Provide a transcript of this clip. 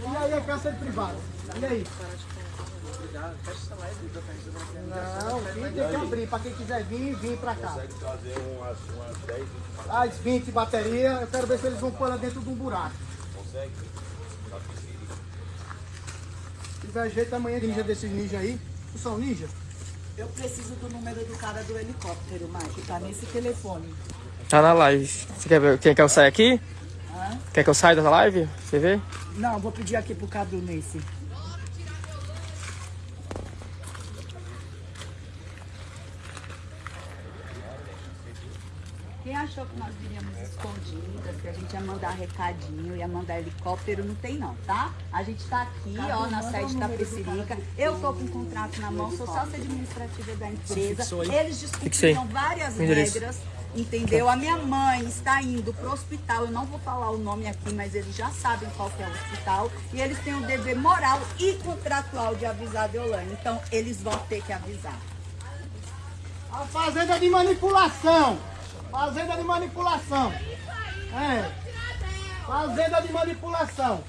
E aí, a cárcere privado? E aí? Não, vim tem que abrir. Pra quem quiser vir, vir pra cá. Consegue trazer umas, umas 10 As 20 bateria, eu quero ver se eles vão pôr lá dentro de um buraco. consegue? Tá. Se tiver jeito, amanhã ninja desses ninja aí. Tu são ninja? Eu preciso do número do cara do helicóptero, Mike. Tá nesse telefone. Tá na live. Você quer ver? Quer que eu saia aqui? Quer que eu saia da live? Você vê? Não, vou pedir aqui pro Cadu nesse. Quem achou que nós viríamos escondidas, que a gente ia mandar recadinho, ia mandar helicóptero, não tem não, tá? A gente tá aqui, ó, na sede da Precirica. Eu tô com um contrato na mão, sou sócia administrativa da empresa. Eles discutiram várias regras, entendeu? A minha mãe está indo pro hospital, eu não vou falar o nome aqui, mas eles já sabem qual que é o hospital. E eles têm o dever moral e contratual de avisar a Deolane. Então, eles vão ter que avisar. A fazenda de manipulação. Fazenda de manipulação. É. Fazenda de manipulação.